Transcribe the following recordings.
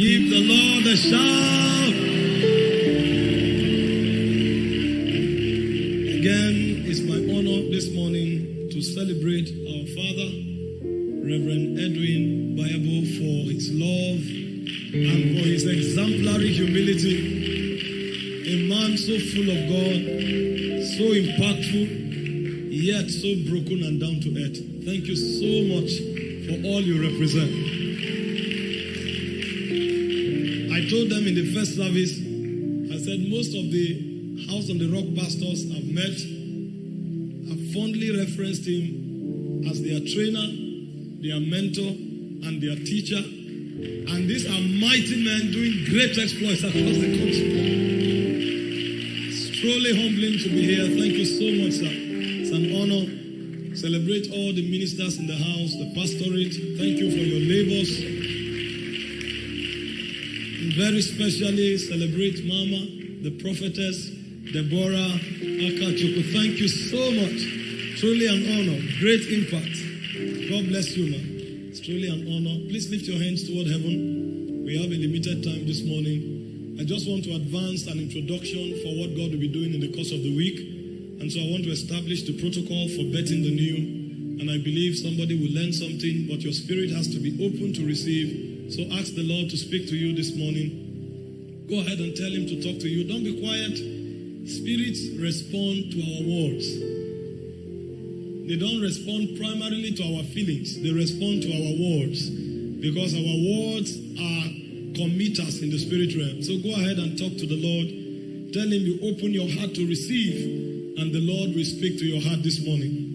Give the Lord a shout. Again, it's my honor this morning to celebrate our father, Reverend Edwin Bible, for his love and for his exemplary humility. A man so full of God, so impactful, yet so broken and down to earth. Thank you so much for all you represent. First service, I said most of the House on the Rock pastors I've met have fondly referenced him as their trainer, their mentor, and their teacher. And these are mighty men doing great exploits across the country. It's truly humbling to be here. Thank you so much, sir. It's an honor. Celebrate all the ministers in the house, the pastorate. Thank you for your labors. Very specially celebrate Mama, the prophetess, Deborah Akachuku. Thank you so much. Truly an honor. Great impact. God bless you, man. It's truly an honor. Please lift your hands toward heaven. We have a limited time this morning. I just want to advance an introduction for what God will be doing in the course of the week. And so I want to establish the protocol for betting the new. And I believe somebody will learn something, but your spirit has to be open to receive. So ask the Lord to speak to you this morning. Go ahead and tell him to talk to you. Don't be quiet. Spirits respond to our words. They don't respond primarily to our feelings, they respond to our words because our words are committers in the spirit realm. So go ahead and talk to the Lord. Tell him you open your heart to receive, and the Lord will speak to your heart this morning.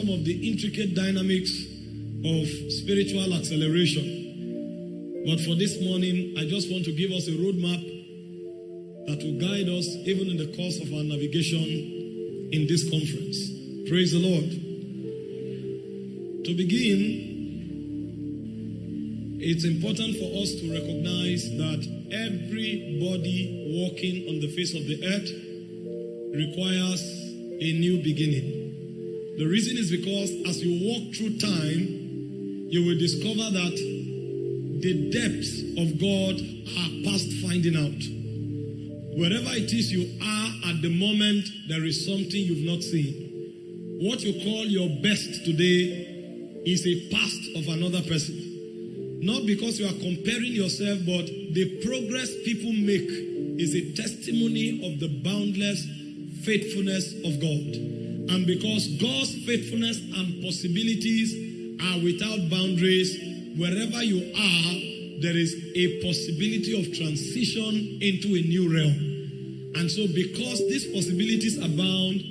Some of the intricate dynamics of spiritual acceleration. But for this morning, I just want to give us a roadmap that will guide us even in the course of our navigation in this conference. Praise the Lord. To begin, it's important for us to recognize that everybody walking on the face of the earth requires a new beginning. The reason is because as you walk through time, you will discover that the depths of God are past finding out. Wherever it is you are at the moment, there is something you've not seen. What you call your best today is a past of another person. Not because you are comparing yourself, but the progress people make is a testimony of the boundless faithfulness of God. And because God's faithfulness and possibilities are without boundaries, wherever you are, there is a possibility of transition into a new realm. And so, because these possibilities abound,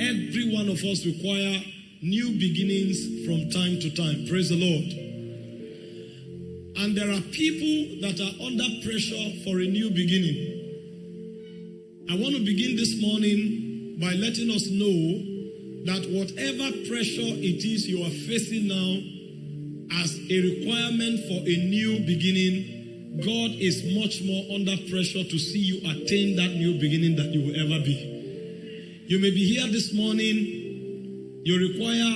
every one of us require new beginnings from time to time. Praise the Lord. And there are people that are under pressure for a new beginning. I want to begin this morning by letting us know that whatever pressure it is you are facing now as a requirement for a new beginning, God is much more under pressure to see you attain that new beginning that you will ever be. You may be here this morning, you require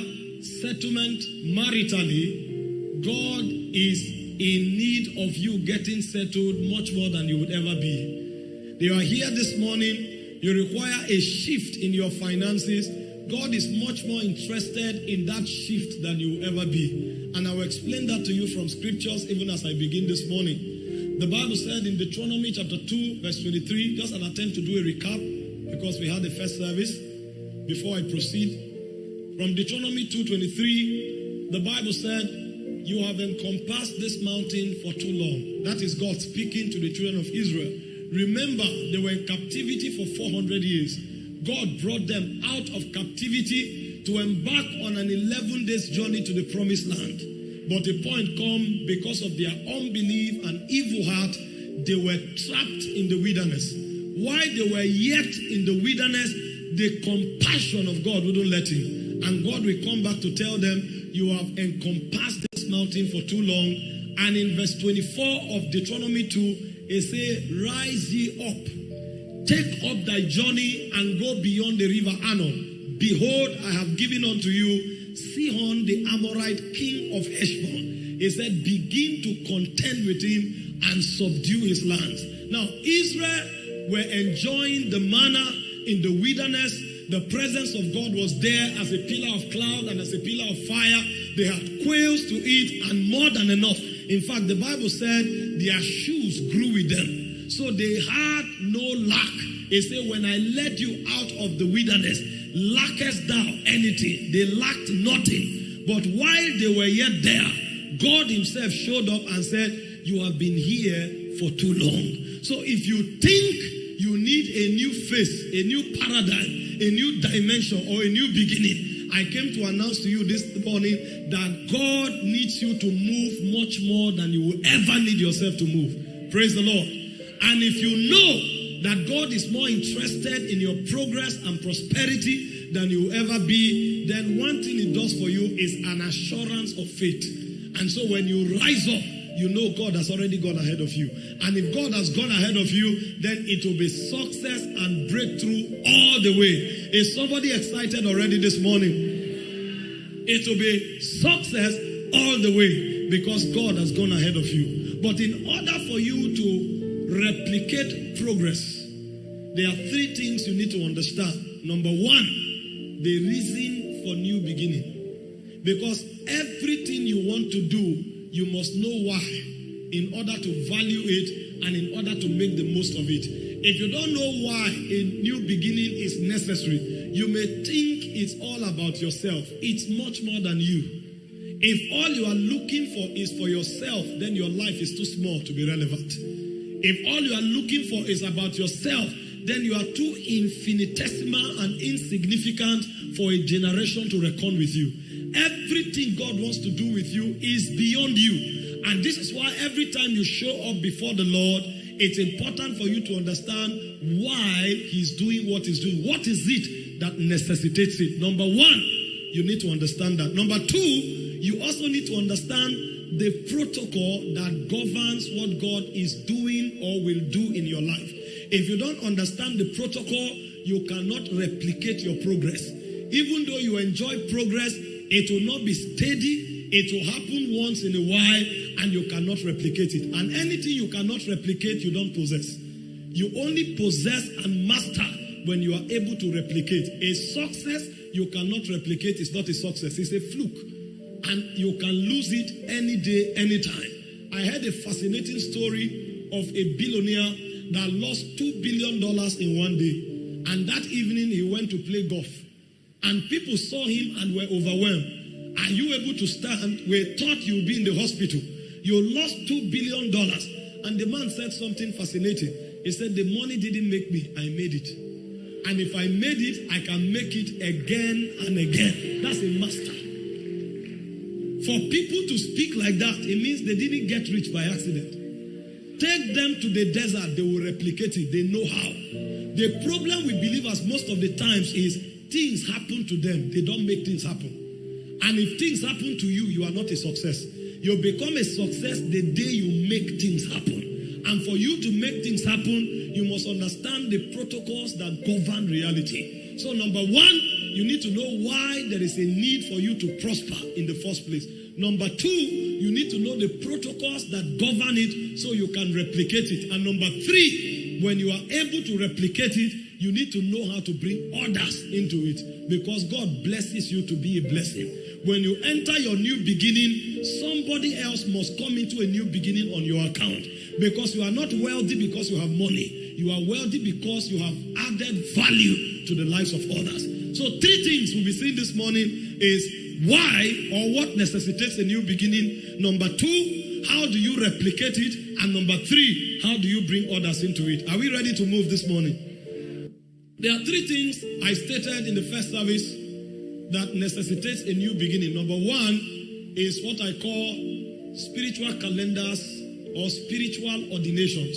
settlement maritally. God is in need of you getting settled much more than you would ever be. You are here this morning, you require a shift in your finances. God is much more interested in that shift than you will ever be. And I will explain that to you from scriptures even as I begin this morning. The Bible said in Deuteronomy chapter 2, verse 23, just an attempt to do a recap because we had the first service before I proceed. From Deuteronomy 2:23, the Bible said, You have encompassed this mountain for too long. That is God speaking to the children of Israel. Remember, they were in captivity for 400 years. God brought them out of captivity to embark on an 11 days journey to the promised land. But the point come because of their unbelief and evil heart, they were trapped in the wilderness. While they were yet in the wilderness, the compassion of God wouldn't let him. And God will come back to tell them, You have encompassed this mountain for too long. And in verse 24 of Deuteronomy 2, it says, Rise ye up, take up thy journey and go beyond the river Arnon. Behold, I have given unto you Sihon the Amorite, king of Heshbon. He said, Begin to contend with him and subdue his lands. Now, Israel were enjoying the manna in the wilderness. The presence of God was there as a pillar of cloud and as a pillar of fire. They had quails to eat and more than enough. In fact, the Bible said their shoes grew with them. So they had no lack. He said, When I led you out of the wilderness, lackest thou anything? They lacked nothing. But while they were yet there, God Himself showed up and said, You have been here for too long. So if you think you need a new face, a new paradigm, a new dimension, or a new beginning, I came to announce to you this morning that God needs you to move much more than you will ever need yourself to move. Praise the Lord. And if you know that God is more interested in your progress and prosperity than you will ever be, then one thing it does for you is an assurance of faith. And so when you rise up, you know God has already gone ahead of you. And if God has gone ahead of you, then it will be success and breakthrough all the way. Is somebody excited already this morning? It will be success all the way because God has gone ahead of you. But in order for you to replicate progress, there are three things you need to understand. Number one, the reason for new beginning. Because everything you want to do, you must know why in order to value it and in order to make the most of it. If you don't know why a new beginning is necessary, you may think it's all about yourself. It's much more than you. If all you are looking for is for yourself, then your life is too small to be relevant. If all you are looking for is about yourself, then you are too infinitesimal and insignificant for a generation to reckon with you. Everything God wants to do with you is beyond you. And this is why every time you show up before the Lord, it's important for you to understand why He's doing what He's doing. What is it that necessitates it? Number one, you need to understand that. Number two, you also need to understand the protocol that governs what God is doing or will do in your life. If you don't understand the protocol, you cannot replicate your progress. Even though you enjoy progress, it will not be steady. It will happen once in a while and you cannot replicate it. And anything you cannot replicate, you don't possess. You only possess and master when you are able to replicate. A success you cannot replicate is not a success, it's a fluke. And you can lose it any day, anytime. I heard a fascinating story of a billionaire that lost $2 billion in one day. And that evening he went to play golf. And people saw him and were overwhelmed. Are you able to stand? We thought you'd be in the hospital. You lost $2 billion. And the man said something fascinating. He said, The money didn't make me, I made it. And if I made it, I can make it again and again. That's a master. For people to speak like that, it means they didn't get rich by accident. Take them to the desert, they will replicate it. They know how. The problem with believers most of the times is things happen to them, they don't make things happen. And if things happen to you, you are not a success. You become a success the day you make things happen. And for you to make things happen, you must understand the protocols that govern reality. So, number one, you need to know why there is a need for you to prosper in the first place. Number two, you need to know the protocols that govern it so you can replicate it. And number three, when you are able to replicate it, you need to know how to bring others into it because God blesses you to be a blessing. When you enter your new beginning, somebody else must come into a new beginning on your account because you are not wealthy because you have money. You are wealthy because you have added value to the lives of others. So, three things we'll be seeing this morning is why or what necessitates a new beginning. Number two, how do you replicate it? And number three, how do you bring others into it? Are we ready to move this morning? There are three things I stated in the first service that necessitates a new beginning. Number one is what I call spiritual calendars or spiritual ordinations.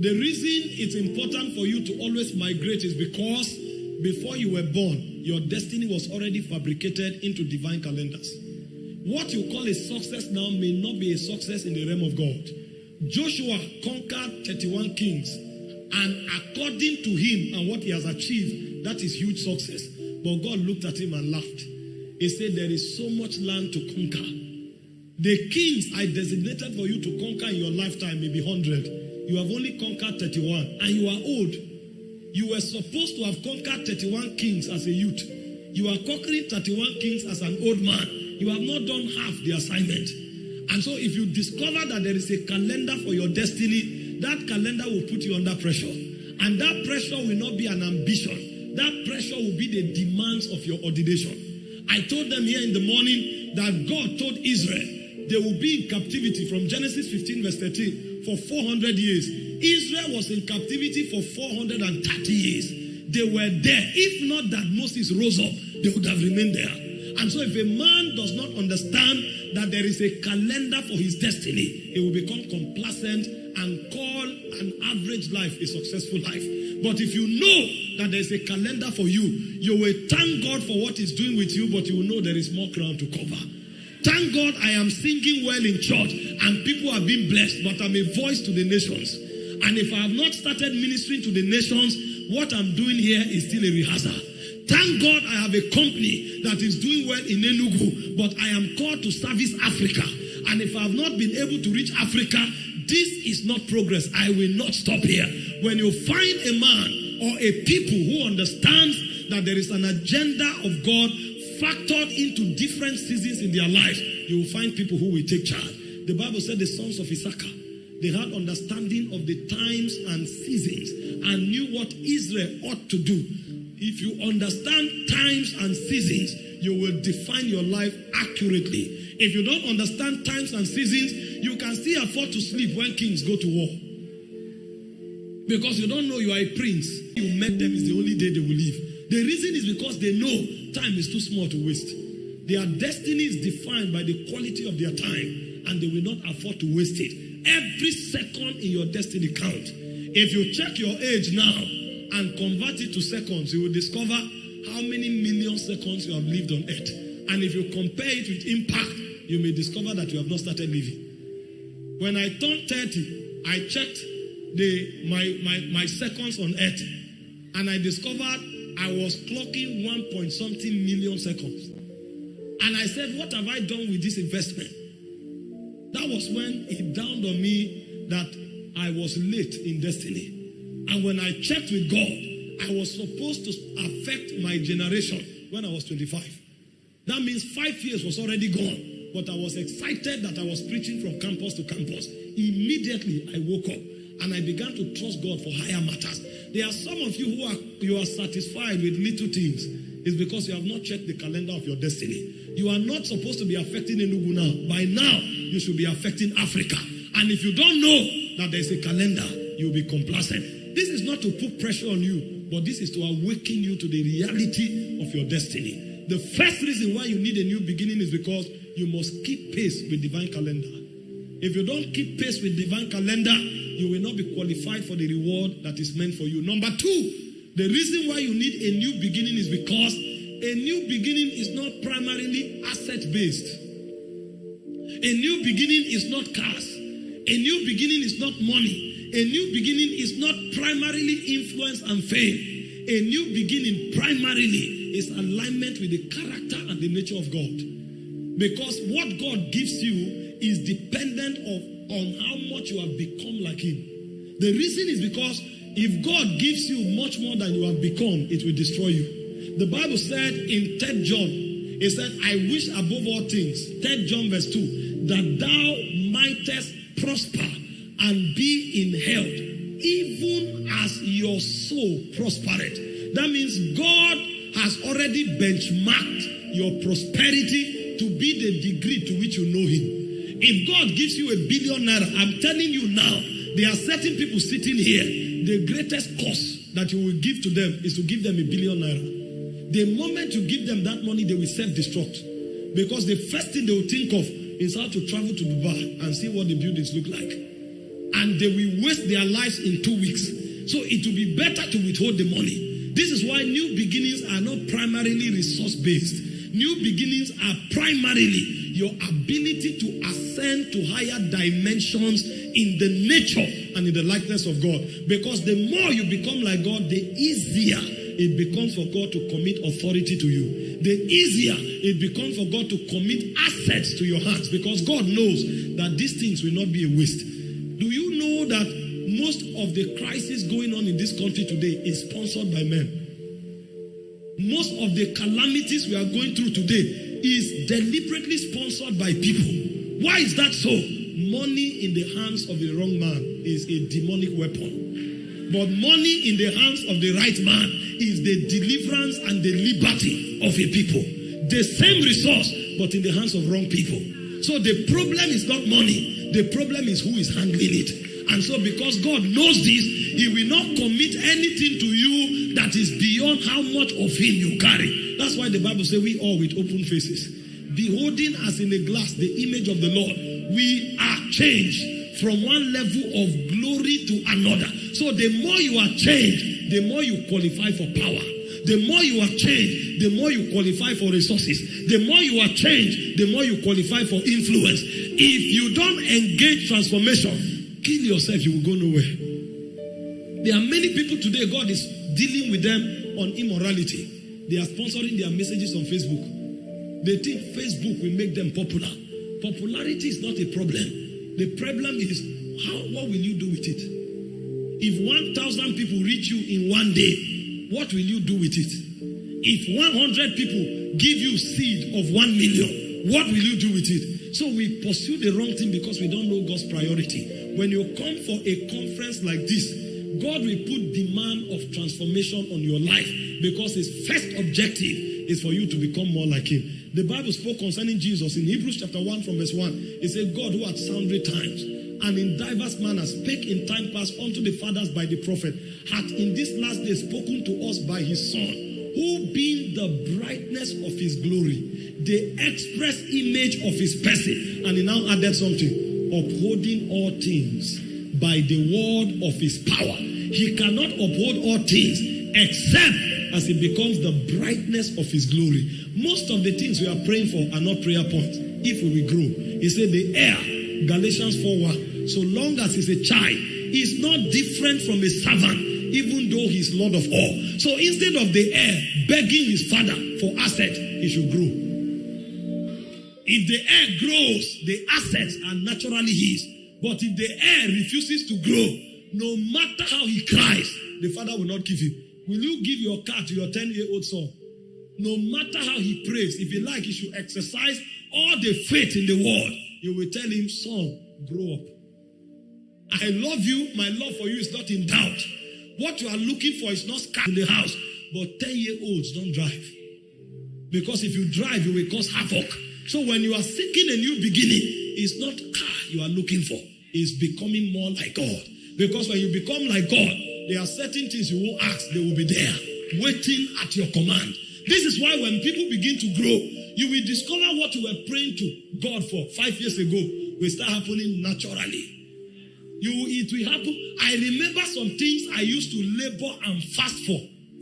The reason it's important for you to always migrate is because before you were born, your destiny was already fabricated into divine calendars. What you call a success now may not be a success in the realm of God. Joshua conquered 31 kings, and according to him and what he has achieved, that is huge success. But God looked at him and laughed. He said, There is so much land to conquer. The kings I designated for you to conquer in your lifetime may be 100. You have only conquered 31, and you are old. You were supposed to have conquered 31 kings as a youth. You are conquering 31 kings as an old man. You have not done half the assignment. And so, if you discover that there is a calendar for your destiny, that calendar will put you under pressure. And that pressure will not be an ambition, that pressure will be the demands of your ordination. I told them here in the morning that God told Israel they will be in captivity from Genesis 15, verse 13, for 400 years. Israel was in captivity for 430 years. They were there. If not that Moses rose up, they would have remained there. And so, if a man does not understand that there is a calendar for his destiny, he will become complacent and call an average life a successful life. But if you know that there's a calendar for you, you will thank God for what He's doing with you, but you will know there is more ground to cover. Thank God I am singing well in church and people are being blessed, but I'm a voice to the nations. And if I have not started ministering to the nations, what I'm doing here is still a rehearsal. Thank God I have a company that is doing well in Enugu, but I am called to service Africa. And if I have not been able to reach Africa, this is not progress. I will not stop here. When you find a man or a people who understands that there is an agenda of God factored into different seasons in their lives, you will find people who will take charge. The Bible said the sons of Issachar, they had understanding of the times and seasons and knew what Israel ought to do. If you understand times and seasons, you will define your life accurately. If you don't understand times and seasons, you can still afford to sleep when kings go to war. Because you don't know you are a prince. You met them is the only day they will leave. The reason is because they know time is too small to waste. Their destiny is defined by the quality of their time, and they will not afford to waste it. Every second in your destiny count. If you check your age now and convert it to seconds, you will discover how many million seconds you have lived on earth. And if you compare it with impact, you may discover that you have not started living. When I turned 30, I checked the my, my, my seconds on earth, and I discovered I was clocking one point something million seconds. And I said, What have I done with this investment? That was when it dawned on me that I was late in destiny. And when I checked with God, I was supposed to affect my generation when I was 25. That means five years was already gone. But I was excited that I was preaching from campus to campus. Immediately I woke up and I began to trust God for higher matters. There are some of you who are you are satisfied with little things. It's because you have not checked the calendar of your destiny. You are not supposed to be affecting Enugu now. By now, you should be affecting Africa. And if you don't know that there's a calendar, you'll be complacent. This is not to put pressure on you, but this is to awaken you to the reality of your destiny. The first reason why you need a new beginning is because you must keep pace with divine calendar. If you don't keep pace with divine calendar, you will not be qualified for the reward that is meant for you. Number two, the reason why you need a new beginning is because a new beginning is not primarily asset based. A new beginning is not cars. A new beginning is not money. A new beginning is not primarily influence and fame. A new beginning primarily is alignment with the character and the nature of God. Because what God gives you is dependent of on how much you have become like him. The reason is because if God gives you much more than you have become, it will destroy you. The Bible said in 3 John, it said, I wish above all things, 3 John verse 2, that thou mightest prosper and be in health, even as your soul prospered. That means God has already benchmarked your prosperity to be the degree to which you know him. If God gives you a billion naira, I'm telling you now, there are certain people sitting here. The greatest cost that you will give to them is to give them a billion naira. The moment you give them that money, they will self destruct. Because the first thing they will think of is how to travel to Dubai and see what the buildings look like. And they will waste their lives in two weeks. So it will be better to withhold the money. This is why new beginnings are not primarily resource based. New beginnings are primarily your ability to ascend to higher dimensions in the nature and in the likeness of God. Because the more you become like God, the easier it becomes for God to commit authority to you. The easier it becomes for God to commit assets to your hands because God knows that these things will not be a waste. Do you know that most of the crisis going on in this country today is sponsored by men? Most of the calamities we are going through today is deliberately sponsored by people. Why is that so? Money in the hands of the wrong man is a demonic weapon. But money in the hands of the right man is the deliverance and the liberty of a people. The same resource, but in the hands of wrong people. So the problem is not money, the problem is who is handling it. And so, because God knows this, He will not commit anything to you that is beyond how much of Him you carry. That's why the Bible says we all with open faces, beholding as in a glass the image of the Lord, we are changed from one level of glory to another. So the more you are changed, the more you qualify for power. The more you are changed, the more you qualify for resources. The more you are changed, the more you qualify for influence. If you don't engage transformation, kill yourself, you will go nowhere. There are many people today, God is dealing with them on immorality. They are sponsoring their messages on Facebook. They think Facebook will make them popular. Popularity is not a problem. The problem is how what will you do with it? If 1,000 people reach you in one day, what will you do with it? If 100 people give you seed of 1 million, what will you do with it? So we pursue the wrong thing because we don't know God's priority. When you come for a conference like this, God will put demand of transformation on your life because his first objective is for you to become more like him. The Bible spoke concerning Jesus in Hebrews chapter 1 from verse 1. It said, God who at sundry times and in diverse manners spake in time past unto the fathers by the prophet, hath in this last day spoken to us by his Son, who being the brightness of his glory, the express image of his person, and he now added something, upholding all things by the word of his power. He cannot uphold all things except as it becomes the brightness of his glory. Most of the things we are praying for are not prayer points. If we will grow, he said the heir, Galatians 4 1. So long as he's a child, he's not different from a servant, even though he's Lord of all. So instead of the heir begging his father for asset, he should grow. If the heir grows, the assets are naturally his. But if the heir refuses to grow, no matter how he cries, the father will not give him. Will you give your car to your 10 year old son? No matter how he prays, if he like, he should exercise all the faith in the world. You will tell him, son, grow up. I love you. My love for you is not in doubt. What you are looking for is not car in the house. But 10 year olds don't drive. Because if you drive, you will cause havoc. So when you are seeking a new beginning, it's not car you are looking for. It's becoming more like God. Because when you become like God, there are certain things you won't ask, they will be there, waiting at your command. This is why when people begin to grow, you will discover what you were praying to God for five years ago will start happening naturally. You, it will happen. I remember some things I used to labor and fast for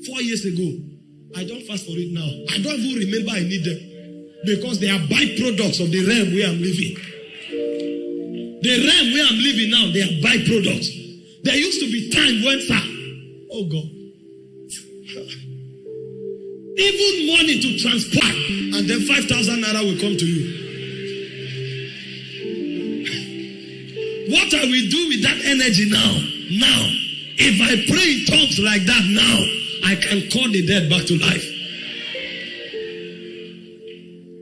four years ago. I don't fast for it now. I don't even remember I need them because they are byproducts of the realm where I'm living. The realm where I'm living now, they are byproducts. There used to be time when, sir, oh God, even money to transport, and then 5,000 naira will come to you. What I will do with that energy now, now, if I pray in tongues like that now, I can call the dead back to life.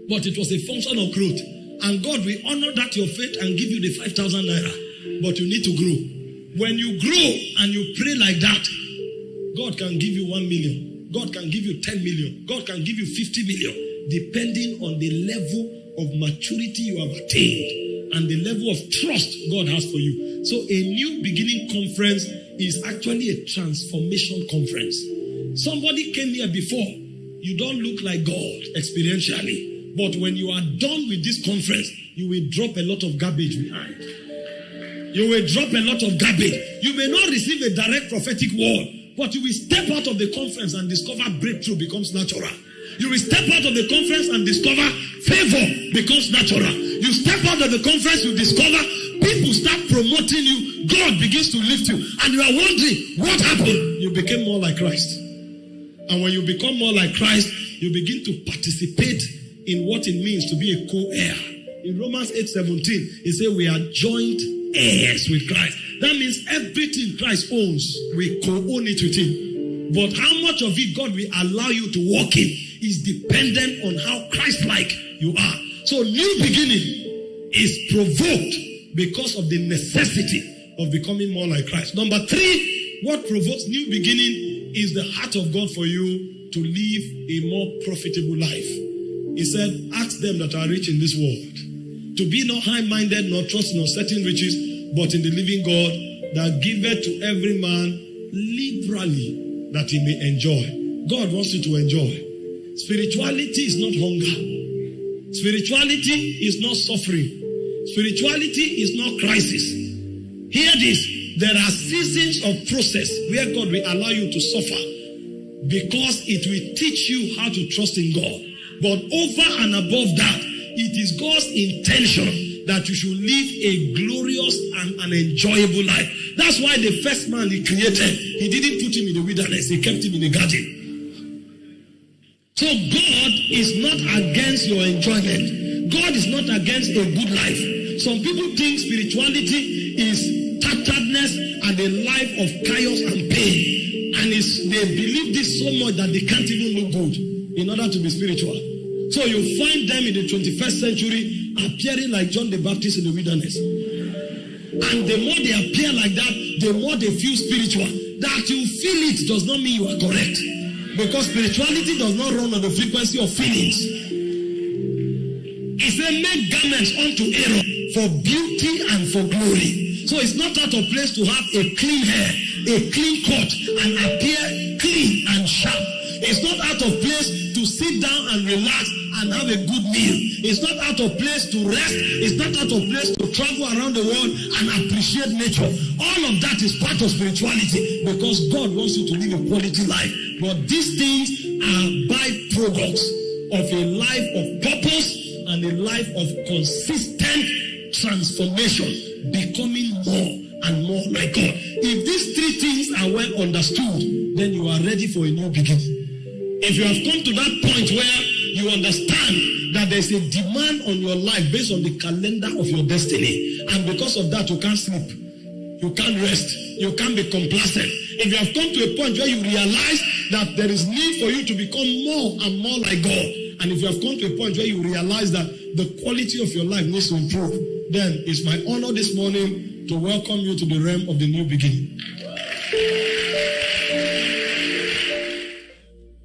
But it was a function of growth. And God will honor that your faith and give you the 5,000 naira. But you need to grow. When you grow and you pray like that, God can give you 1 million. God can give you 10 million. God can give you 50 million, depending on the level of maturity you have attained and the level of trust God has for you. So, a new beginning conference is actually a transformation conference. Somebody came here before. You don't look like God experientially. But when you are done with this conference, you will drop a lot of garbage behind. You will drop a lot of garbage. You may not receive a direct prophetic word, but you will step out of the conference and discover breakthrough becomes natural. You will step out of the conference and discover favor becomes natural. You step out of the conference, you discover people start promoting you. God begins to lift you. And you are wondering, what happened? You became more like Christ. And when you become more like Christ, you begin to participate in what it means to be a co-heir. In Romans 8 17, it says we are joint heirs with Christ. That means everything Christ owns, we co-own it with him. But how much of it God will allow you to walk in is dependent on how Christ-like you are. So new beginning is provoked because of the necessity of becoming more like Christ. Number three, what provokes new beginning is the heart of God for you to live a more profitable life. He said, Ask them that are rich in this world to be not high minded, nor trust nor certain riches, but in the living God that giveth to every man liberally that he may enjoy. God wants you to enjoy. Spirituality is not hunger, spirituality is not suffering, spirituality is not crisis. Hear this there are seasons of process where God will allow you to suffer because it will teach you how to trust in God. But over and above that, it is God's intention that you should live a glorious and an enjoyable life. That's why the first man he created, he didn't put him in the wilderness, he kept him in the garden. So God is not against your enjoyment. God is not against a good life. Some people think spirituality is tatteredness and a life of chaos and pain. And they believe this so much that they can't even look good in order to be spiritual. So you find them in the 21st century appearing like John the Baptist in the wilderness. And the more they appear like that, the more they feel spiritual. That you feel it does not mean you are correct. Because spirituality does not run on the frequency of feelings. He said, make garments unto Aaron for beauty and for glory. So it's not out of place to have a clean hair, a clean coat, and appear clean and sharp. It's not out of place to sit down and relax and have a good meal. It's not out of place to rest. It's not out of place to travel around the world and appreciate nature. All of that is part of spirituality because God wants you to live a quality life. But these things are byproducts of a life of purpose and a life of consistent transformation, becoming more and more like God. If these three things are well understood, then you are ready for a new beginning. If you have come to that point where you understand that there's a demand on your life based on the calendar of your destiny, and because of that, you can't sleep, you can't rest, you can't be complacent. If you have come to a point where you realize that there is need for you to become more and more like God, and if you have come to a point where you realize that the quality of your life needs to improve, then it's my honor this morning to welcome you to the realm of the new beginning.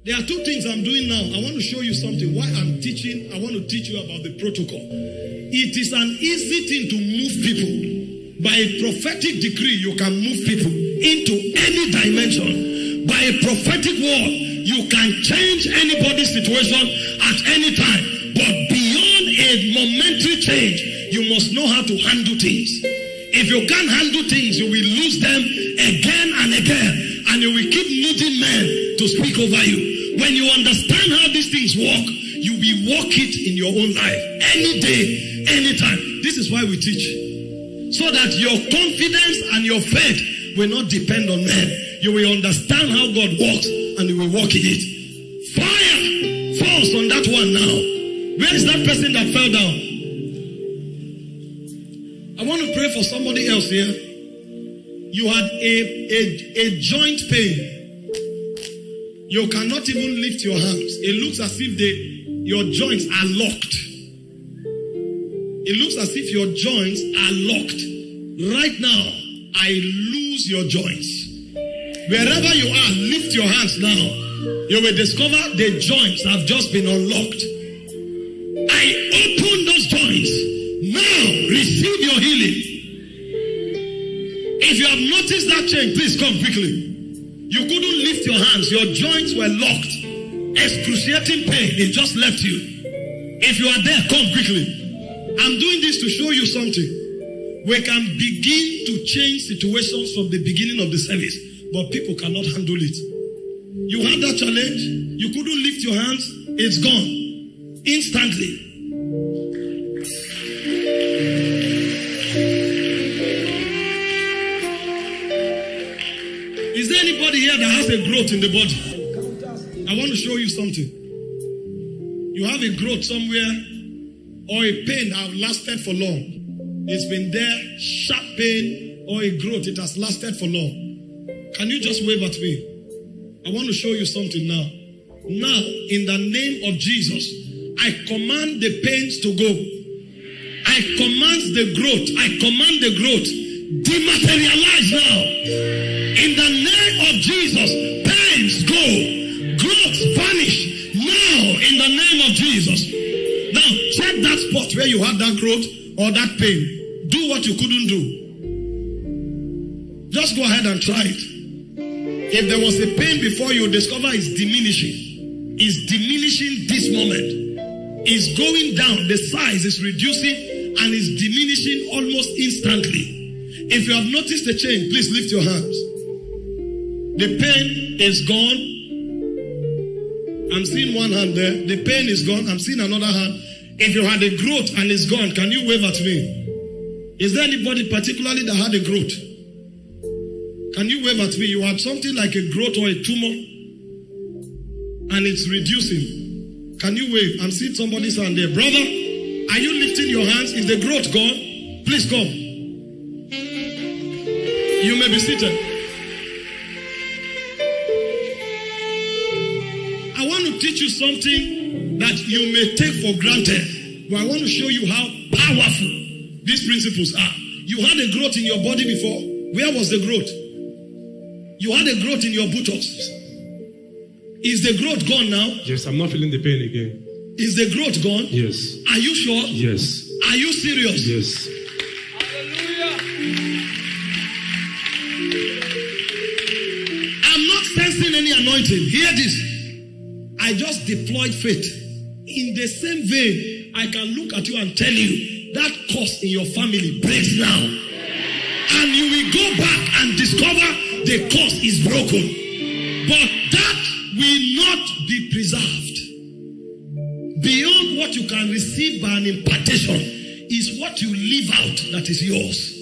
There are two things I'm doing now. I want to show you something. Why I'm teaching, I want to teach you about the protocol. It is an easy thing to move people. By a prophetic decree, you can move people into any dimension. By a prophetic word, you can change anybody's situation at any time. But beyond a momentary change, you must know how to handle things. If you can't handle things, you will lose them again and again, and you will keep needing men to speak over you. When you understand how these things work, you will walk it in your own life any day, anytime. This is why we teach. So that your confidence and your faith will not depend on men. You will understand how God works and you will walk in it. Fire falls on that one now. Where is that person that fell down? I want to pray for somebody else here. You had a, a, a joint pain. You cannot even lift your hands. It looks as if they, your joints are locked. It looks as if your joints are locked. Right now, I lose your joints. Wherever you are, lift your hands now. You will discover the joints have just been unlocked. I open those joints. Now, receive your healing. If you have noticed that change, please come quickly. Hands, your joints were locked. Excruciating pain, it just left you. If you are there, come quickly. I'm doing this to show you something. We can begin to change situations from the beginning of the service, but people cannot handle it. You had that challenge, you couldn't lift your hands, it's gone instantly. A growth in the body? I want to show you something. You have a growth somewhere or a pain that have lasted for long. It's been there, sharp pain or a growth, it has lasted for long. Can you just wave at me? I want to show you something now. Now, in the name of Jesus, I command the pains to go. I command the growth. I command the growth. Dematerialize now. In the name of Jesus, pains go. Growth vanish now in the name of Jesus. Now, check that spot where you had that growth or that pain. Do what you couldn't do. Just go ahead and try it. If there was a pain before you discover it's diminishing, it's diminishing this moment. It's going down, the size is reducing and is diminishing almost instantly. If you have noticed the change, please lift your hands. The pain is gone. I'm seeing one hand there. The pain is gone. I'm seeing another hand. If you had a growth and it's gone, can you wave at me? Is there anybody particularly that had a growth? Can you wave at me? You had something like a growth or a tumor and it's reducing. Can you wave? I'm seeing somebody's hand there. Brother, are you lifting your hands? Is the growth gone? Please come. You may be seated. I want to teach you something that you may take for granted, but I want to show you how powerful these principles are. You had a growth in your body before. Where was the growth? You had a growth in your buttocks. Is the growth gone now? Yes, I'm not feeling the pain again. Is the growth gone? Yes. Are you sure? Yes. Are you serious? Yes. Sensing any anointing. Hear this. I just deployed faith. In the same vein, I can look at you and tell you that curse in your family breaks now. And you will go back and discover the curse is broken. But that will not be preserved. Beyond what you can receive by an impartation is what you live out that is yours.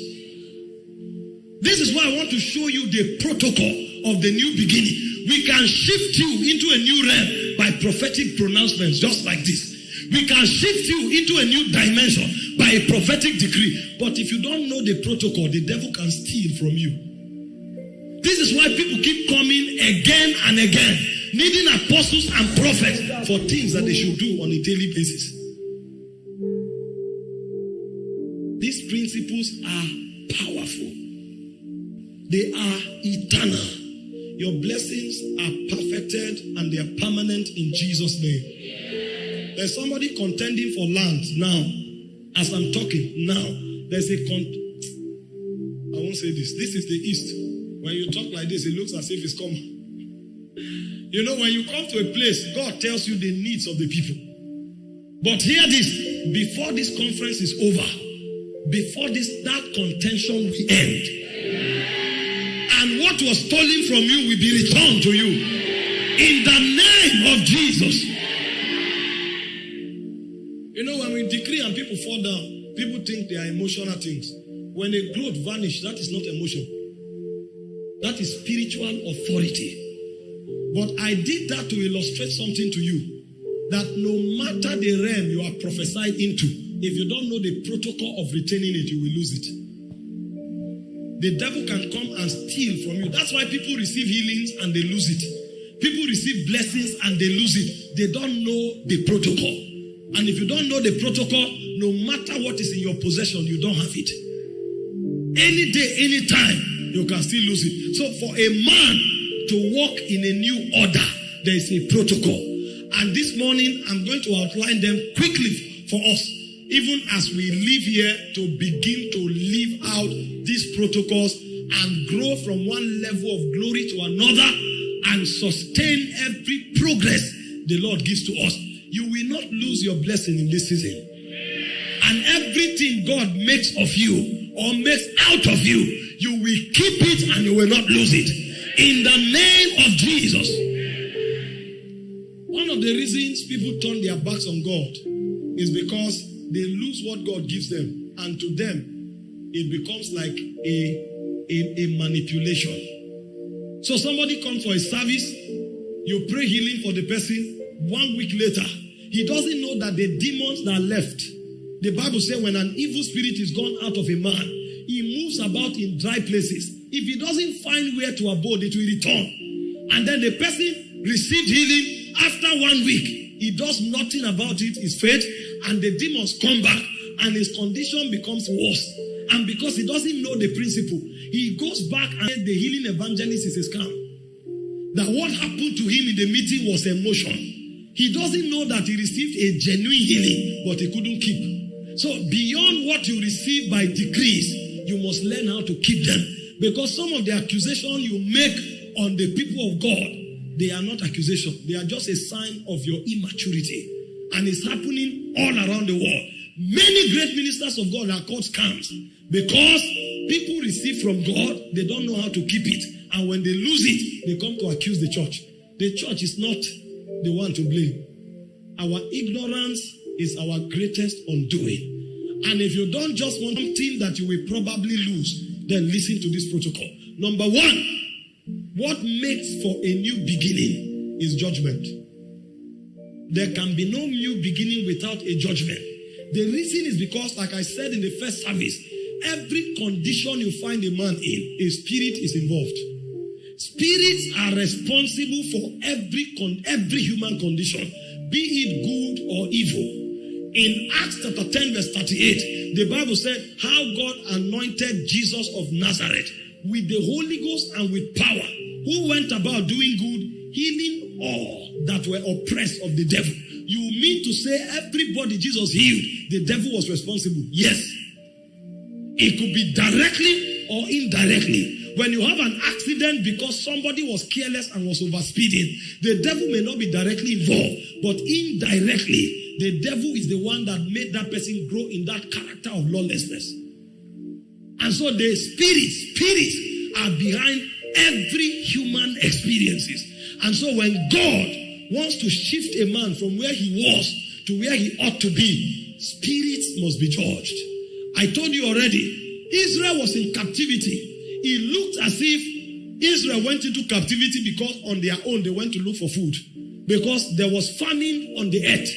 This is why I want to show you the protocol of the new beginning. We can shift you into a new realm by prophetic pronouncements, just like this. We can shift you into a new dimension by a prophetic decree. But if you don't know the protocol, the devil can steal from you. This is why people keep coming again and again, needing apostles and prophets for things that they should do on a daily basis. These principles are powerful, they are eternal. Your blessings are perfected and they are permanent in Jesus' name. There's somebody contending for land now. As I'm talking now, there's a con. I won't say this. This is the east. When you talk like this, it looks as if it's coming. You know, when you come to a place, God tells you the needs of the people. But hear this before this conference is over, before this that contention will end. Was stolen from you will be returned to you. In the name of Jesus. You know, when we decree and people fall down, people think they are emotional things. When a growth vanish, that is not emotion. That is spiritual authority. But I did that to illustrate something to you. That no matter the realm you are prophesied into, if you don't know the protocol of retaining it, you will lose it. The devil can come and steal from you. That's why people receive healings and they lose it. People receive blessings and they lose it. They don't know the protocol. And if you don't know the protocol, no matter what is in your possession, you don't have it. Any day, any time, you can still lose it. So for a man to walk in a new order, there is a protocol. And this morning, I'm going to outline them quickly for us, even as we live here to begin to live out these protocols and grow from one level of glory to another and sustain every progress the Lord gives to us. You will not lose your blessing in this season. And everything God makes of you or makes out of you, you will keep it and you will not lose it. In the name of Jesus. One of the reasons people turn their backs on God is because they lose what God gives them. And to them, it becomes like a, a, a manipulation. So somebody comes for a service, you pray healing for the person, one week later, he doesn't know that the demons that left, the Bible says when an evil spirit is gone out of a man, he moves about in dry places. If he doesn't find where to abode, it will return. And then the person received healing after one week. He does nothing about it, his faith, and the demons come back, and his condition becomes worse. And because he doesn't know the principle, he goes back and the healing evangelist is a scam. That what happened to him in the meeting was emotion. He doesn't know that he received a genuine healing, but he couldn't keep. So beyond what you receive by degrees, you must learn how to keep them. Because some of the accusation you make on the people of God, they are not accusation. They are just a sign of your immaturity. And it's happening all around the world. Many great ministers of God are called scams because people receive from God, they don't know how to keep it. And when they lose it, they come to accuse the church. The church is not the one to blame. Our ignorance is our greatest undoing. And if you don't just want something that you will probably lose, then listen to this protocol. Number one, what makes for a new beginning is judgment. There can be no new beginning without a judgment. The reason is because, like I said in the first service, every condition you find a man in, a spirit is involved. Spirits are responsible for every con- every human condition, be it good or evil. In Acts chapter 10, verse 38, the Bible said how God anointed Jesus of Nazareth with the Holy Ghost and with power, who went about doing good, healing all that were oppressed of the devil. You mean to say everybody Jesus healed, the devil was responsible? Yes. It could be directly or indirectly. When you have an accident because somebody was careless and was overspeeding, the devil may not be directly involved, but indirectly, the devil is the one that made that person grow in that character of lawlessness. And so the spirits, spirits are behind every human experiences. And so when God wants to shift a man from where he was to where he ought to be, spirits must be judged. I told you already, Israel was in captivity. It looked as if Israel went into captivity because on their own they went to look for food. Because there was famine on the earth.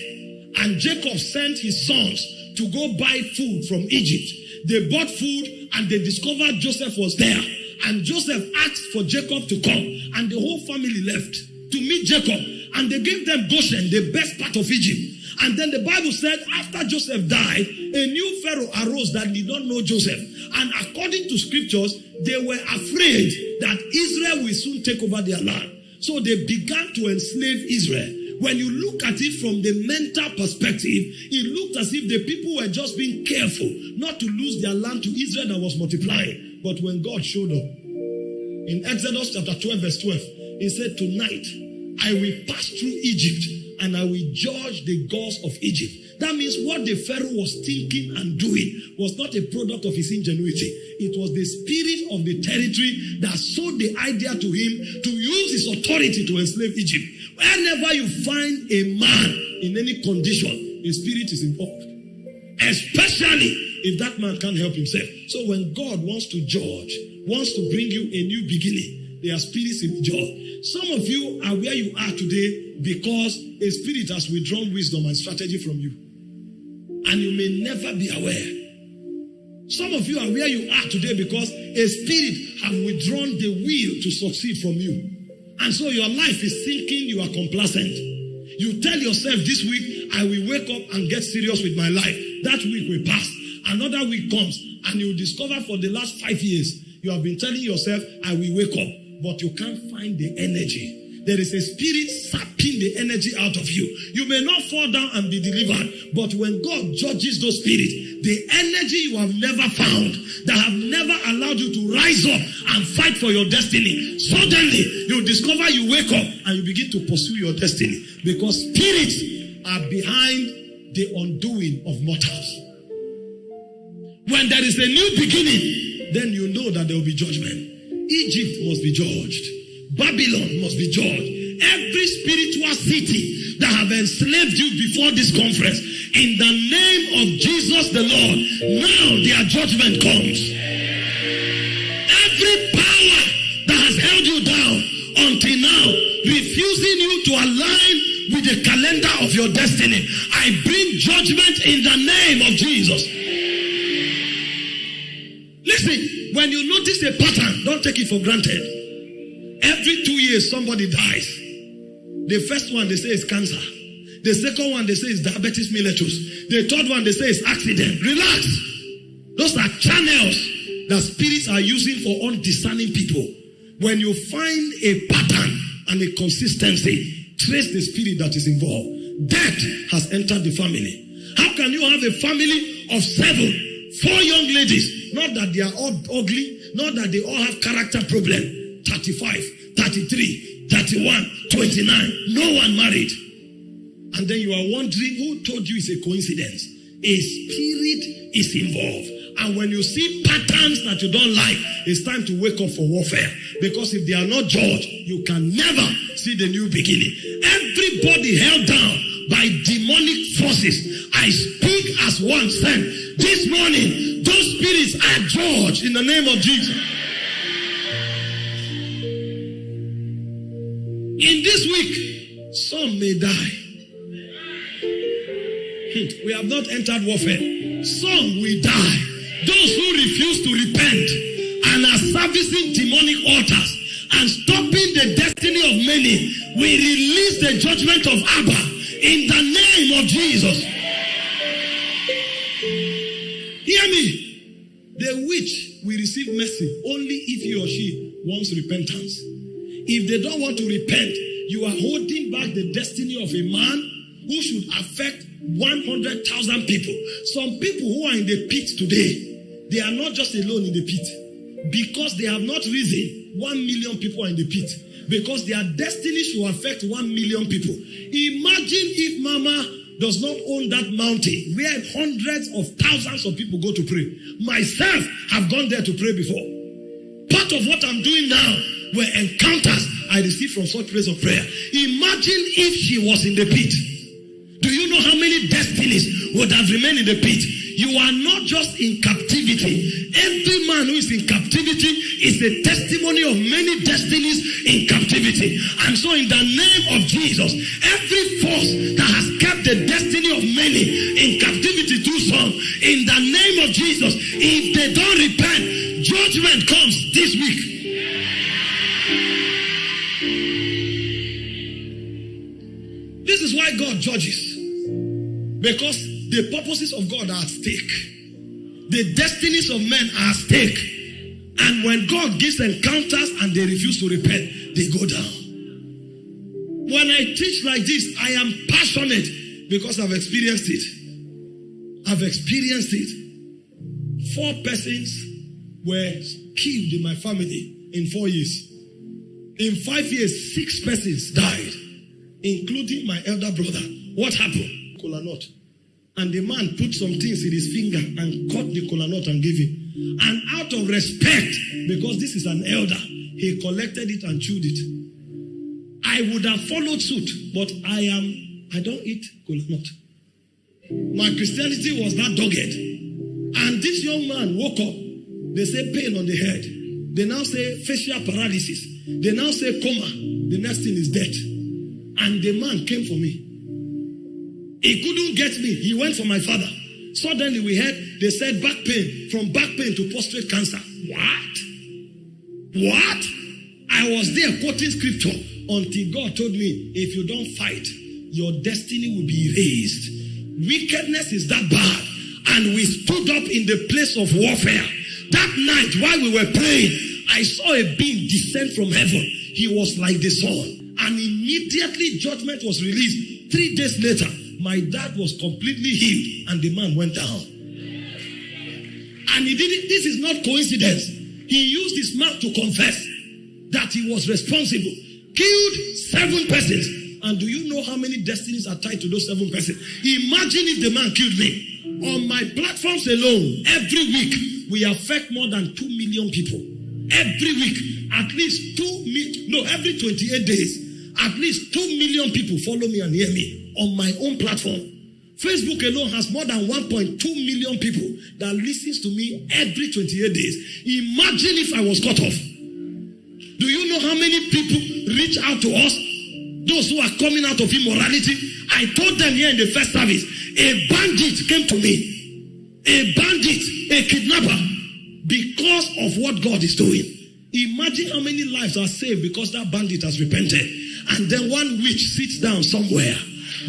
And Jacob sent his sons to go buy food from Egypt. They bought food and they discovered Joseph was there. And Joseph asked for Jacob to come. And the whole family left to meet Jacob. And they gave them Goshen, the best part of Egypt. And then the Bible said, after Joseph died, a new Pharaoh arose that did not know Joseph. And according to scriptures, they were afraid that Israel will soon take over their land. So they began to enslave Israel. When you look at it from the mental perspective, it looked as if the people were just being careful not to lose their land to Israel that was multiplying. But when God showed up, in Exodus chapter 12, verse 12, he said, Tonight I will pass through Egypt and I will judge the gods of Egypt. That means what the Pharaoh was thinking and doing was not a product of his ingenuity. It was the spirit of the territory that sold the idea to him to use his authority to enslave Egypt. Whenever you find a man in any condition, a spirit is involved. Especially if that man can't help himself. So when God wants to judge, wants to bring you a new beginning, there are spirits in joy. Some of you are where you are today because a spirit has withdrawn wisdom and strategy from you. And you may never be aware. Some of you are where you are today because a spirit have withdrawn the will to succeed from you. And so your life is sinking, you are complacent. You tell yourself this week, I will wake up and get serious with my life. That week will pass. Another week comes and you discover for the last five years, you have been telling yourself, I will wake up, but you can't find the energy. There is a spirit sapping the energy out of you. You may not fall down and be delivered, but when God judges those spirits, the energy you have never found, that have never allowed you to rise up and fight for your destiny, suddenly you discover you wake up and you begin to pursue your destiny because spirits are behind the undoing of mortals. When there is a new beginning, then you know that there will be judgment. Egypt must be judged. Babylon must be judged. Every spiritual city that have enslaved you before this conference, in the name of Jesus the Lord, now their judgment comes. Every power that has held you down until now, refusing you to align with the calendar of your destiny, I bring judgment in the name of Jesus. Listen, when you notice a pattern, don't take it for granted. Every two years, somebody dies. The first one they say is cancer. The second one they say is diabetes mellitus. The third one they say is accident. Relax. Those are channels that spirits are using for undiscerning people. When you find a pattern and a consistency, trace the spirit that is involved. Death has entered the family. How can you have a family of seven, four young ladies? Not that they are all ugly, not that they all have character problem 35, 33, 31, 29. No one married. And then you are wondering who told you it's a coincidence. A spirit is involved. And when you see patterns that you don't like, it's time to wake up for warfare. Because if they are not judged, you can never see the new beginning. Everybody held down by demonic forces. I speak as one sent. This morning, those spirits are judged in the name of Jesus. In this week, some may die. Hmm, we have not entered warfare. Some will die. Those who refuse to repent and are servicing demonic altars and stopping the destiny of many will release the judgment of Abba in the name of Jesus. Hear me. The witch will receive mercy only if he or she wants repentance. If they don't want to repent, you are holding back the destiny of a man who should affect 100,000 people. Some people who are in the pit today, they are not just alone in the pit because they have not risen. 1 million people are in the pit because their destiny should affect 1 million people. Imagine if Mama does not own that mountain where hundreds of thousands of people go to pray. Myself have gone there to pray before. Part of what I'm doing now were encounters I received from such place of prayer. Imagine if she was in the pit. Do you know how many destinies would have remained in the pit? You are not just in captivity. Every man who is in captivity is a testimony of many destinies in captivity. And so, in the name of Jesus, every force that has kept the destiny of many in captivity too some, in the name of Jesus, if they don't repent, judgment comes this week. This is why God judges. Because the purposes of God are at stake. The destinies of men are at stake. And when God gives encounters and they refuse to repent, they go down. When I teach like this, I am passionate because I've experienced it. I've experienced it. Four persons were killed in my family in four years. In five years, six persons died including my elder brother. What happened? Kola nut. And the man put some things in his finger and cut the kola nut and gave him. And out of respect, because this is an elder, he collected it and chewed it. I would have followed suit, but I am, I don't eat kola nut. My Christianity was that dogged. And this young man woke up. They say pain on the head. They now say facial paralysis. They now say coma. The next thing is death. And the man came for me. He couldn't get me. He went for my father. Suddenly we heard they said back pain, from back pain to prostate cancer. What? What? I was there quoting scripture until God told me, if you don't fight, your destiny will be erased. Wickedness is that bad. And we stood up in the place of warfare. That night while we were praying, I saw a being descend from heaven. He was like the sun. And immediately judgment was released. Three days later, my dad was completely healed and the man went down. And he did it. This is not coincidence. He used his mouth to confess that he was responsible, killed seven persons. And do you know how many destinies are tied to those seven persons? Imagine if the man killed me. On my platforms alone, every week, we affect more than 2 million people. Every week, at least 2 million, no, every 28 days, at least 2 million people follow me and hear me on my own platform. Facebook alone has more than 1.2 million people that listens to me every 28 days. Imagine if I was cut off. Do you know how many people reach out to us? Those who are coming out of immorality. I told them here in the first service, a bandit came to me. A bandit, a kidnapper, because of what God is doing. Imagine how many lives are saved because that bandit has repented. And then one witch sits down somewhere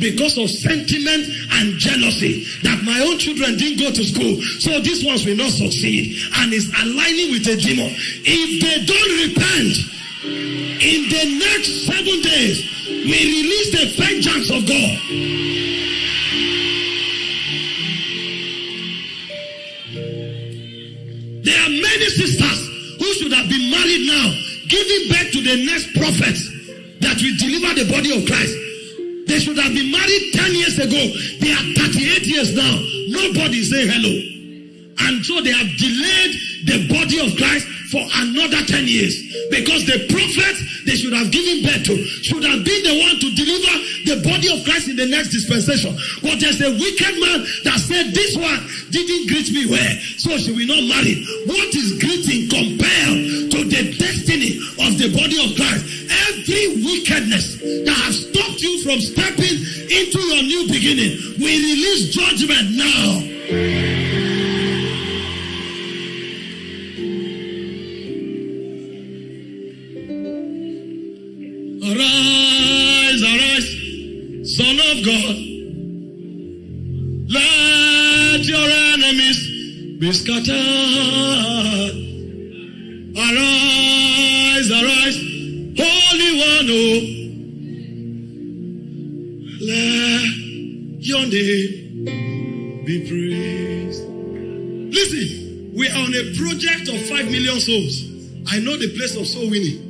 because of sentiment and jealousy that my own children didn't go to school, so these ones will not succeed, and is aligning with a demon. If they don't repent, in the next seven days, we release the vengeance of God. There are many sisters who should have been married now, giving birth to the next prophets that will deliver the body of Christ. They should have been married 10 years ago. They are 38 years now. Nobody say hello. And so they have delayed the body of Christ for another 10 years. Because the prophets they should have given birth to should have been the one to deliver the body of Christ in the next dispensation. But there's a wicked man that said, This one didn't greet me well, so she will not marry. What is greeting compared to the destiny of the body of Christ? Every wickedness that has stopped you from stepping into your new beginning, we release judgment now. God. Let your enemies be scattered. Arise, arise, Holy One, oh. Let your name be praised. Listen, we are on a project of five million souls. I know the place of soul winning.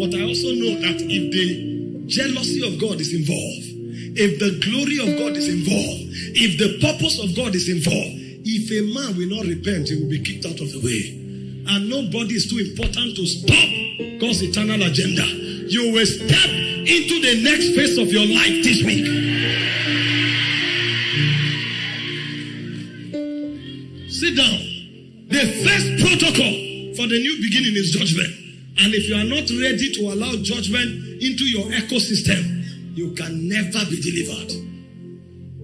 But I also know that if the jealousy of God is involved, if the glory of God is involved, if the purpose of God is involved, if a man will not repent, he will be kicked out of the way. And nobody is too important to stop God's eternal agenda. You will step into the next phase of your life this week. Sit down. The first protocol for the new beginning is judgment. And if you are not ready to allow judgment into your ecosystem, you can never be delivered.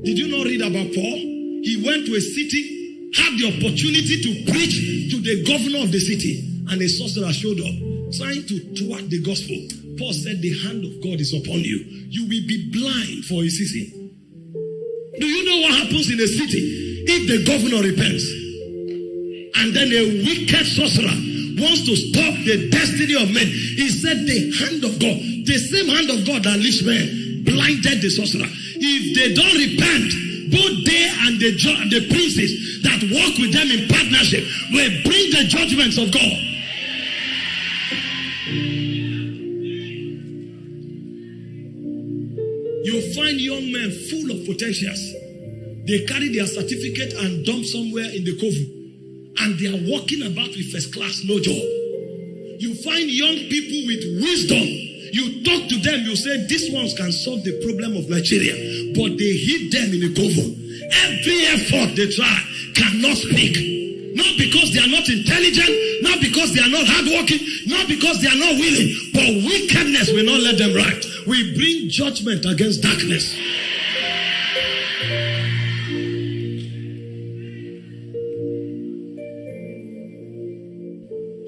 Did you not read about Paul? He went to a city, had the opportunity to preach to the governor of the city, and a sorcerer showed up trying to thwart the gospel. Paul said, The hand of God is upon you. You will be blind for a season. Do you know what happens in a city if the governor repents? And then a wicked sorcerer wants to stop the destiny of men. He said, The hand of God, the same hand of God that leashed men, blinded the sorcerer. If they don't repent, both they and the, the princes that work with them in partnership will bring the judgments of God. You find young men full of potentials. They carry their certificate and dump somewhere in the Kovu. And they are walking about with first class, no job. You find young people with wisdom. You talk to them, you say, these ones can solve the problem of Nigeria. But they hit them in the Kovu. Every effort they try cannot speak. Not because they are not intelligent, not because they are not hardworking, not because they are not willing, but wickedness will not let them right. We bring judgment against darkness.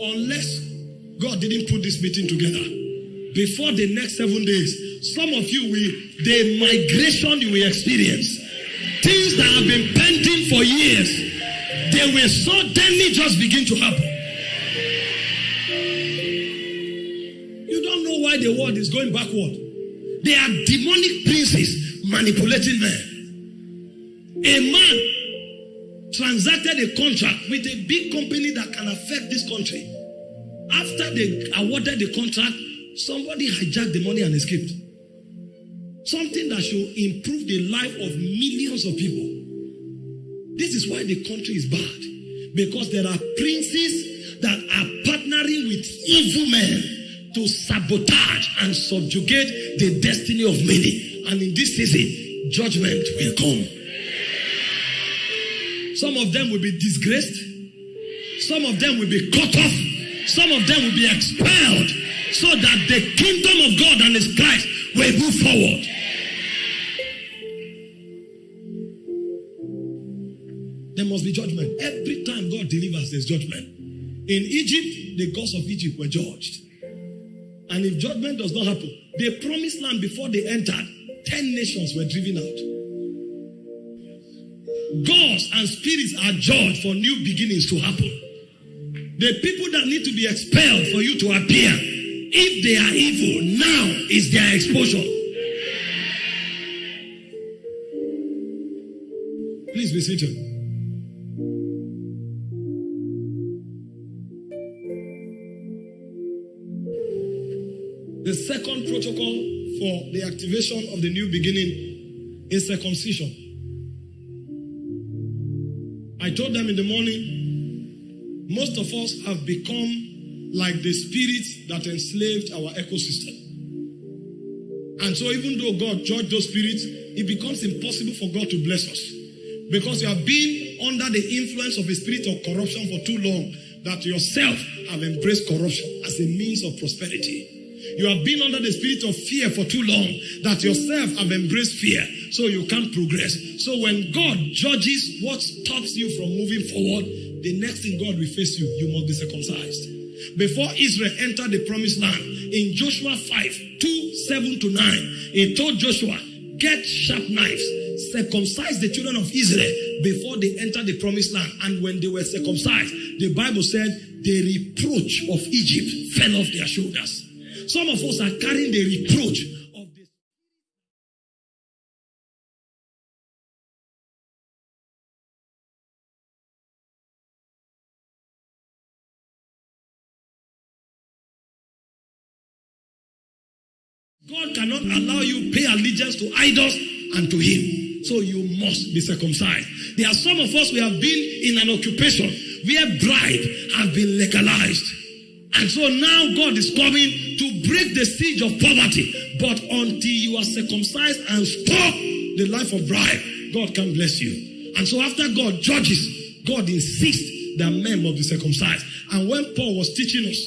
Unless God didn't put this meeting together before the next seven days, some of you will, the migration you will experience, things that have been pending for years, they will suddenly just begin to happen. You don't know why the world is going backward. They are demonic princes manipulating men. A man transacted a contract with a big company that can affect this country. After they awarded the contract, somebody hijacked the money and escaped. Something that should improve the life of millions of people. This is why the country is bad. Because there are princes that are partnering with evil men to sabotage and subjugate the destiny of many. And in this season, judgment will come. Some of them will be disgraced. Some of them will be cut off. Some of them will be expelled so that the kingdom of God and His Christ will move forward. There must be judgment. Every time God delivers, there's judgment. In Egypt, the gods of Egypt were judged. And if judgment does not happen, the promised land before they entered, 10 nations were driven out. Gods and spirits are judged for new beginnings to happen. The people that need to be expelled for you to appear, if they are evil, now is their exposure. Please be seated. The second protocol for the activation of the new beginning is circumcision. I told them in the morning, most of us have become like the spirits that enslaved our ecosystem. And so, even though God judged those spirits, it becomes impossible for God to bless us. Because you have been under the influence of a spirit of corruption for too long that yourself have embraced corruption as a means of prosperity. You have been under the spirit of fear for too long that yourself have embraced fear, so you can't progress. So when God judges what stops you from moving forward, the next thing God will face you, you must be circumcised. Before Israel entered the promised land, in Joshua 5, 2, 7 to 9, he told Joshua, get sharp knives, circumcise the children of Israel before they entered the promised land. And when they were circumcised, the Bible said the reproach of Egypt fell off their shoulders. Some of us are carrying the reproach God cannot allow you pay allegiance to idols and to Him. So you must be circumcised. There are some of us we have been in an occupation where bribe has been legalized. And so now God is coming to break the siege of poverty. But until you are circumcised and stop the life of bribe, God can bless you. And so after God judges, God insists that men must be circumcised. And when Paul was teaching us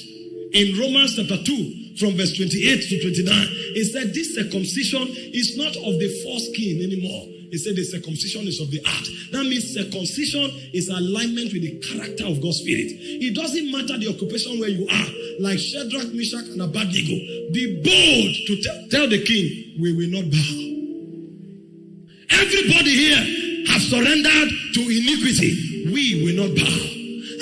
in Romans chapter 2, from verse 28 to 29, he said, This circumcision is not of the foreskin anymore. He said the circumcision is of the heart. That means circumcision is alignment with the character of God's Spirit. It doesn't matter the occupation where you are, like Shadrach, Meshach, and Abednego. Be bold to tell the king, we will not bow. Everybody here has surrendered to iniquity. We will not bow.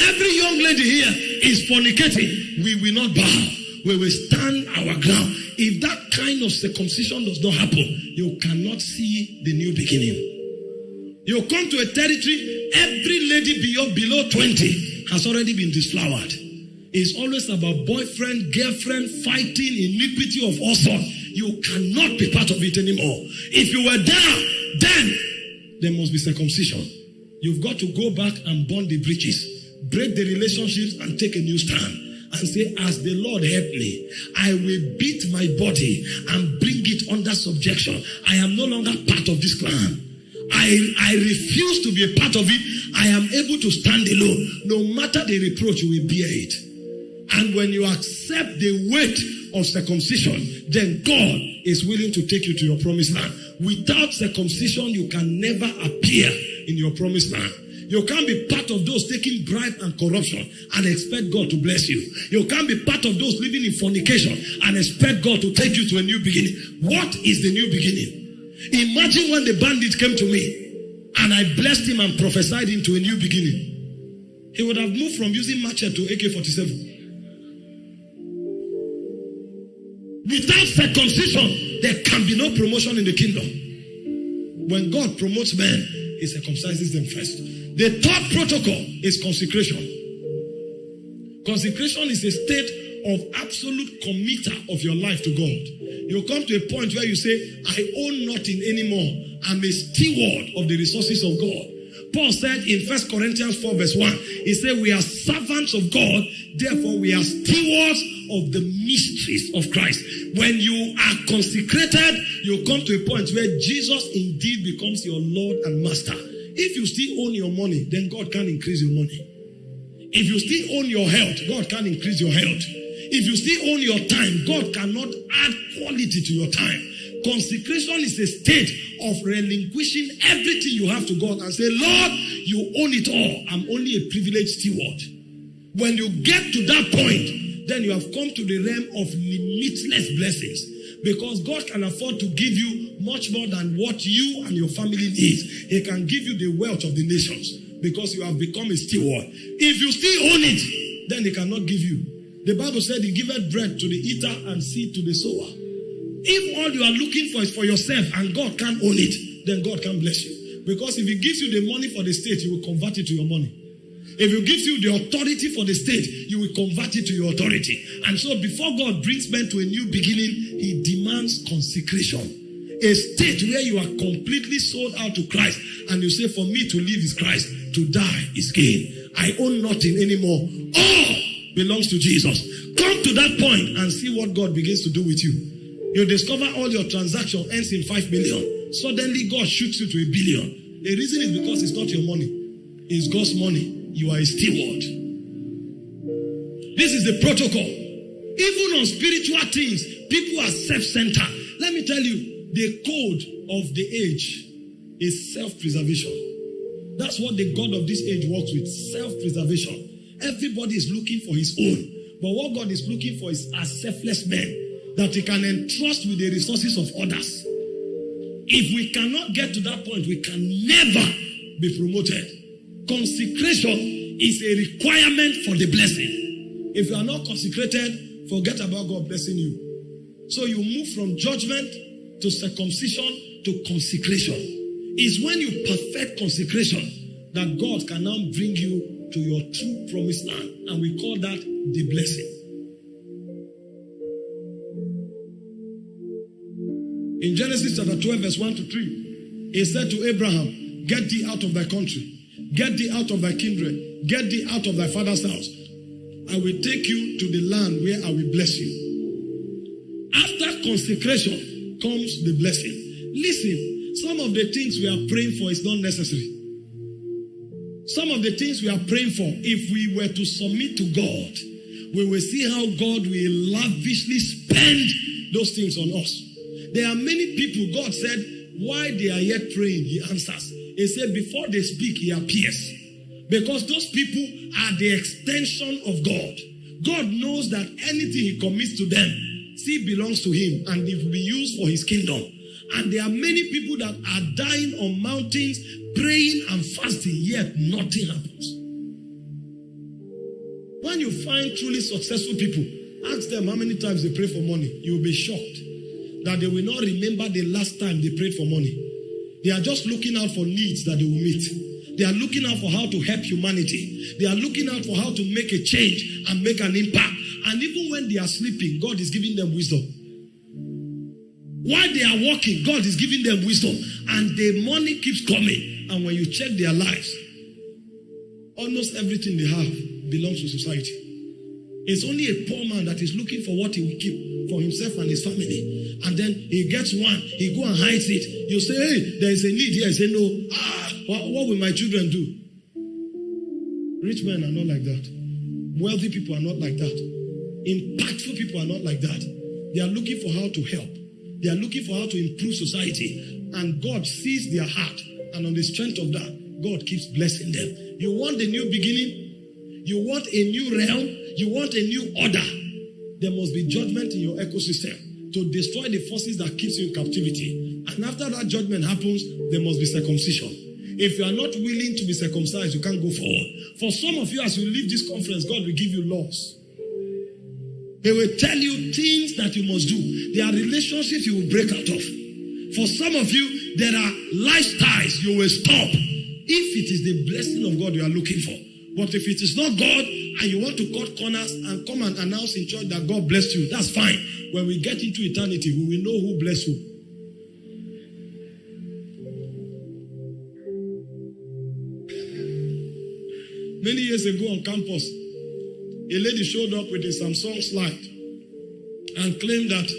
Every young lady here is fornicating. We will not bow. We will stand our ground. If that kind of circumcision does not happen, you cannot see the new beginning. You come to a territory, every lady below, below 20 has already been disflowered. It's always about boyfriend, girlfriend, fighting, iniquity of all sorts. You cannot be part of it anymore. If you were there, then there must be circumcision. You've got to go back and burn the bridges, break the relationships, and take a new stand. And say, As the Lord help me, I will beat my body and bring it under subjection. I am no longer part of this clan. I, I refuse to be a part of it. I am able to stand alone. No matter the reproach, you will bear it. And when you accept the weight of circumcision, then God is willing to take you to your promised land. Without circumcision, you can never appear in your promised land. You can't be part of those taking bribe and corruption and expect God to bless you. You can't be part of those living in fornication and expect God to take you to a new beginning. What is the new beginning? Imagine when the bandit came to me and I blessed him and prophesied into a new beginning. He would have moved from using machete to AK 47. Without circumcision, there can be no promotion in the kingdom. When God promotes men, he circumcises them first. The third protocol is consecration. Consecration is a state of absolute committer of your life to God. You come to a point where you say, I own nothing anymore. I'm a steward of the resources of God. Paul said in First Corinthians 4, verse 1, he said, We are servants of God, therefore we are stewards of the mysteries of Christ. When you are consecrated, you come to a point where Jesus indeed becomes your Lord and Master. If you still own your money, then God can increase your money. If you still own your health, God can increase your health. If you still own your time, God cannot add quality to your time. Consecration is a state of relinquishing everything you have to God and say, Lord, you own it all. I'm only a privileged steward. When you get to that point, then you have come to the realm of limitless blessings. Because God can afford to give you much more than what you and your family needs. He can give you the wealth of the nations because you have become a steward. If you still own it, then He cannot give you. The Bible said He giveth bread to the eater and seed to the sower. If all you are looking for is for yourself and God can't own it, then God can bless you. Because if He gives you the money for the state, you will convert it to your money. If He gives you the authority for the state, you will convert it to your authority. And so before God brings men to a new beginning, He demands consecration. A state where you are completely sold out to Christ and you say, For me to live is Christ, to die is gain. I own nothing anymore. All belongs to Jesus. Come to that point and see what God begins to do with you. You discover all your transaction ends in 5 million. Suddenly God shoots you to a billion. The reason is because it's not your money, it's God's money. You are a steward. This is the protocol. Even on spiritual things, people are self centered. Let me tell you, the code of the age is self preservation. That's what the God of this age works with self preservation. Everybody is looking for his own. But what God is looking for is a selfless man that he can entrust with the resources of others. If we cannot get to that point, we can never be promoted. Consecration is a requirement for the blessing. If you are not consecrated, forget about God blessing you. So you move from judgment to circumcision to consecration. It's when you perfect consecration that God can now bring you to your true promised land. And we call that the blessing. In Genesis chapter 12, verse 1 to 3, he said to Abraham, Get thee out of thy country, get thee out of thy kindred, get thee out of thy father's house. I will take you to the land where I will bless you. After consecration comes the blessing. Listen, some of the things we are praying for is not necessary. Some of the things we are praying for, if we were to submit to God, we will see how God will lavishly spend those things on us. There are many people, God said, why they are yet praying, He answers. He said, before they speak, He appears. Because those people are the extension of God. God knows that anything He commits to them, see, belongs to Him and it will be used for His kingdom. And there are many people that are dying on mountains, praying and fasting, yet nothing happens. When you find truly successful people, ask them how many times they pray for money. You will be shocked that they will not remember the last time they prayed for money. They are just looking out for needs that they will meet. They are looking out for how to help humanity. They are looking out for how to make a change and make an impact. And even when they are sleeping, God is giving them wisdom. While they are working, God is giving them wisdom, and the money keeps coming. And when you check their lives, almost everything they have belongs to society. It's only a poor man that is looking for what he will keep for himself and his family. And then he gets one, he go and hides it. You say, hey, there is a need here. He say, no. Ah, what, what will my children do? Rich men are not like that. Wealthy people are not like that. Impactful people are not like that. They are looking for how to help. They are looking for how to improve society. And God sees their heart. And on the strength of that, God keeps blessing them. You want a new beginning? You want a new realm? You want a new order? There must be judgment in your ecosystem to destroy the forces that keeps you in captivity. And after that judgment happens, there must be circumcision. If you are not willing to be circumcised, you can't go forward. For some of you, as you leave this conference, God will give you laws. He will tell you things that you must do. There are relationships you will break out of. For some of you, there are lifestyles you will stop if it is the blessing of God you are looking for. But if it is not God and you want to cut corners and come and announce in church that God blessed you, that's fine. When we get into eternity, we will know who blessed who. Many years ago on campus, a lady showed up with a Samsung slide and claimed that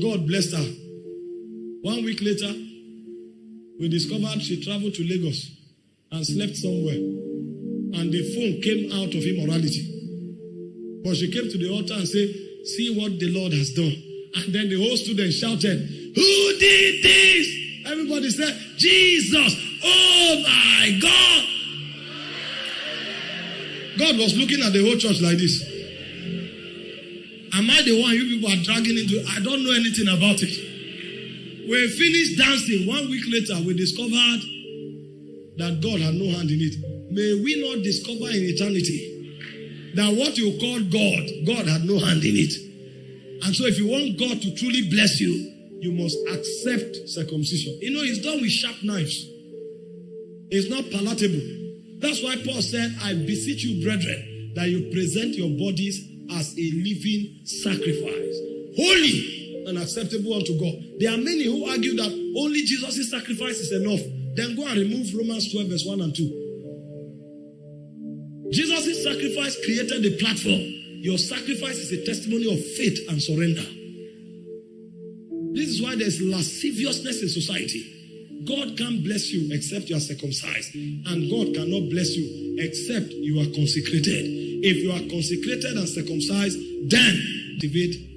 God blessed her. One week later, we discovered she traveled to Lagos and slept somewhere. And the phone came out of immorality. But she came to the altar and said, See what the Lord has done. And then the whole student shouted, Who did this? Everybody said, Jesus. Oh my God. God was looking at the whole church like this. Am I the one you people are dragging into? I don't know anything about it. We finished dancing. One week later, we discovered that God had no hand in it. May we not discover in eternity that what you call God, God had no hand in it. And so, if you want God to truly bless you, you must accept circumcision. You know, it's done with sharp knives, it's not palatable. That's why Paul said, I beseech you, brethren, that you present your bodies as a living sacrifice, holy and acceptable unto God. There are many who argue that only Jesus' sacrifice is enough. Then go and remove Romans 12, verse 1 and 2. Jesus' sacrifice created the platform. Your sacrifice is a testimony of faith and surrender. This is why there's lasciviousness in society. God can't bless you except you are circumcised. And God cannot bless you except you are consecrated. If you are consecrated and circumcised, then activate